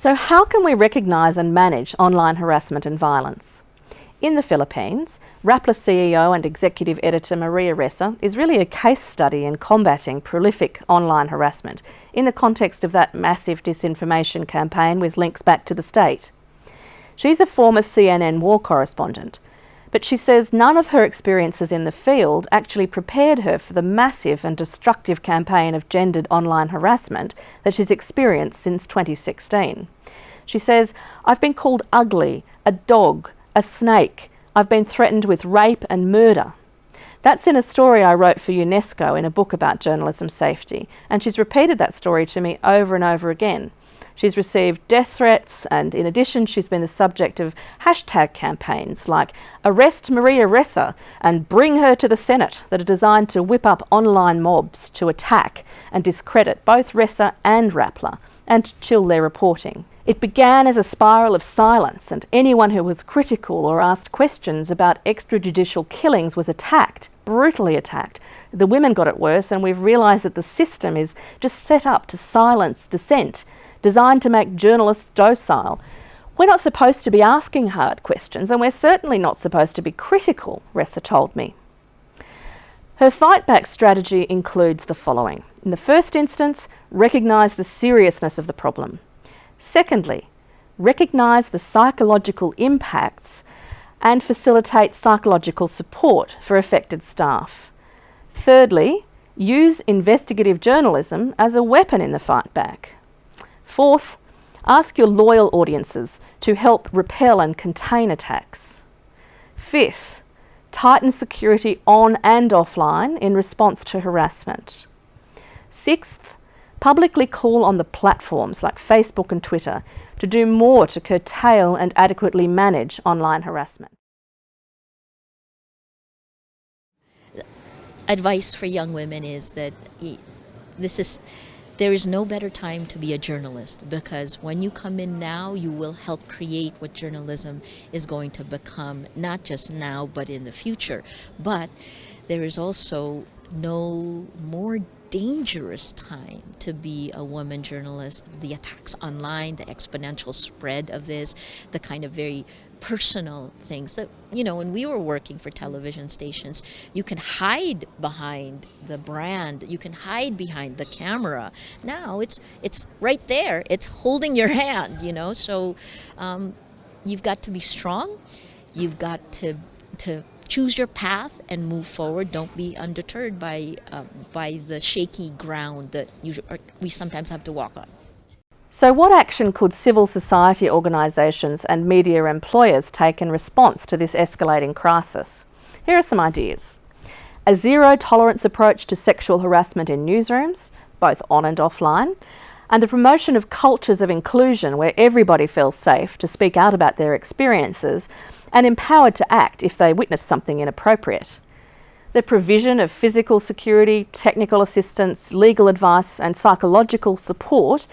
So how can we recognise and manage online harassment and violence? In the Philippines, Rappler CEO and Executive Editor Maria Ressa is really a case study in combating prolific online harassment in the context of that massive disinformation campaign with links back to the state. She's a former CNN war correspondent, but she says none of her experiences in the field actually prepared her for the massive and destructive campaign of gendered online harassment that she's experienced since 2016. She says, I've been called ugly, a dog, a snake. I've been threatened with rape and murder. That's in a story I wrote for UNESCO in a book about journalism safety, and she's repeated that story to me over and over again. She's received death threats, and in addition, she's been the subject of hashtag campaigns like Arrest Maria Ressa and Bring Her to the Senate that are designed to whip up online mobs to attack and discredit both Ressa and Rappler and chill their reporting. It began as a spiral of silence, and anyone who was critical or asked questions about extrajudicial killings was attacked, brutally attacked. The women got it worse, and we've realised that the system is just set up to silence dissent designed to make journalists docile. We're not supposed to be asking hard questions, and we're certainly not supposed to be critical, Ressa told me. Her fight back strategy includes the following. In the first instance, recognise the seriousness of the problem. Secondly, recognise the psychological impacts and facilitate psychological support for affected staff. Thirdly, use investigative journalism as a weapon in the fight back. Fourth, ask your loyal audiences to help repel and contain attacks. Fifth, tighten security on and offline in response to harassment. Sixth, publicly call on the platforms like Facebook and Twitter to do more to curtail and adequately manage online harassment. Advice for young women is that this is there is no better time to be a journalist because when you come in now, you will help create what journalism is going to become, not just now, but in the future. But there is also no more dangerous time to be a woman journalist. The attacks online, the exponential spread of this, the kind of very personal things that, you know, when we were working for television stations, you can hide behind the brand, you can hide behind the camera. Now it's, it's right there, it's holding your hand, you know, so um, you've got to be strong, you've got to, to choose your path and move forward. Don't be undeterred by, uh, by the shaky ground that you, we sometimes have to walk on. So what action could civil society organisations and media employers take in response to this escalating crisis? Here are some ideas. A zero tolerance approach to sexual harassment in newsrooms, both on and offline, and the promotion of cultures of inclusion where everybody feels safe to speak out about their experiences and empowered to act if they witness something inappropriate. The provision of physical security, technical assistance, legal advice and psychological support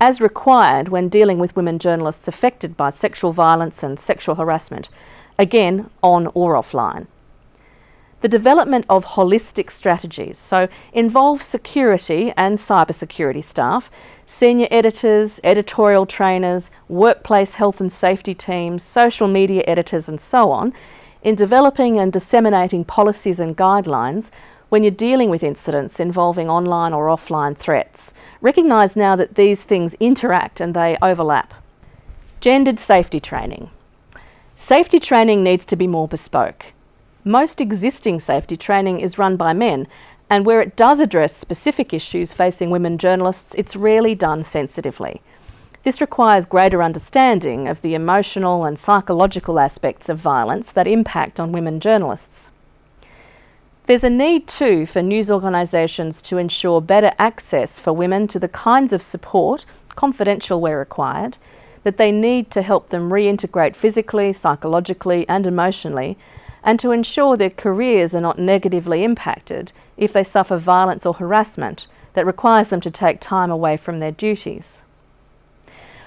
as required when dealing with women journalists affected by sexual violence and sexual harassment, again on or offline. The development of holistic strategies, so involve security and cybersecurity staff, senior editors, editorial trainers, workplace health and safety teams, social media editors and so on, in developing and disseminating policies and guidelines when you're dealing with incidents involving online or offline threats. Recognise now that these things interact and they overlap. Gendered safety training. Safety training needs to be more bespoke. Most existing safety training is run by men, and where it does address specific issues facing women journalists, it's rarely done sensitively. This requires greater understanding of the emotional and psychological aspects of violence that impact on women journalists. There's a need too for news organisations to ensure better access for women to the kinds of support, confidential where required, that they need to help them reintegrate physically, psychologically and emotionally and to ensure their careers are not negatively impacted if they suffer violence or harassment that requires them to take time away from their duties.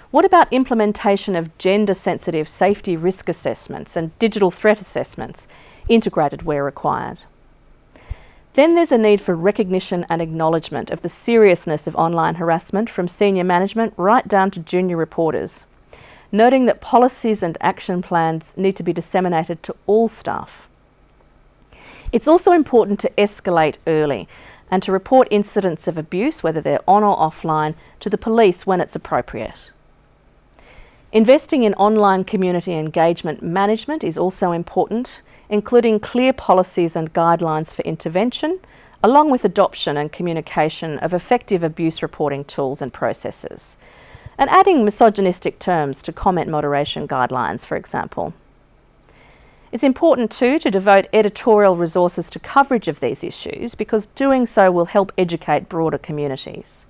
What about implementation of gender-sensitive safety risk assessments and digital threat assessments, integrated where required? Then there's a need for recognition and acknowledgement of the seriousness of online harassment from senior management right down to junior reporters, noting that policies and action plans need to be disseminated to all staff. It's also important to escalate early and to report incidents of abuse, whether they're on or offline, to the police when it's appropriate. Investing in online community engagement management is also important including clear policies and guidelines for intervention, along with adoption and communication of effective abuse reporting tools and processes, and adding misogynistic terms to comment moderation guidelines, for example. It's important too to devote editorial resources to coverage of these issues because doing so will help educate broader communities.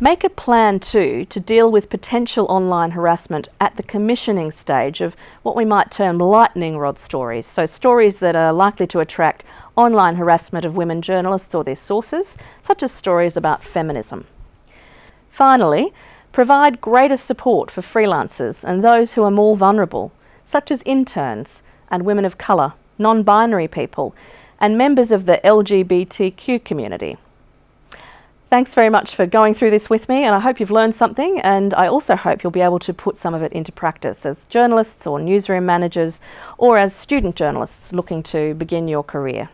Make a plan too to deal with potential online harassment at the commissioning stage of what we might term lightning rod stories, so stories that are likely to attract online harassment of women journalists or their sources, such as stories about feminism. Finally, provide greater support for freelancers and those who are more vulnerable, such as interns and women of colour, non-binary people, and members of the LGBTQ community. Thanks very much for going through this with me and I hope you've learned something and I also hope you'll be able to put some of it into practice as journalists or newsroom managers or as student journalists looking to begin your career.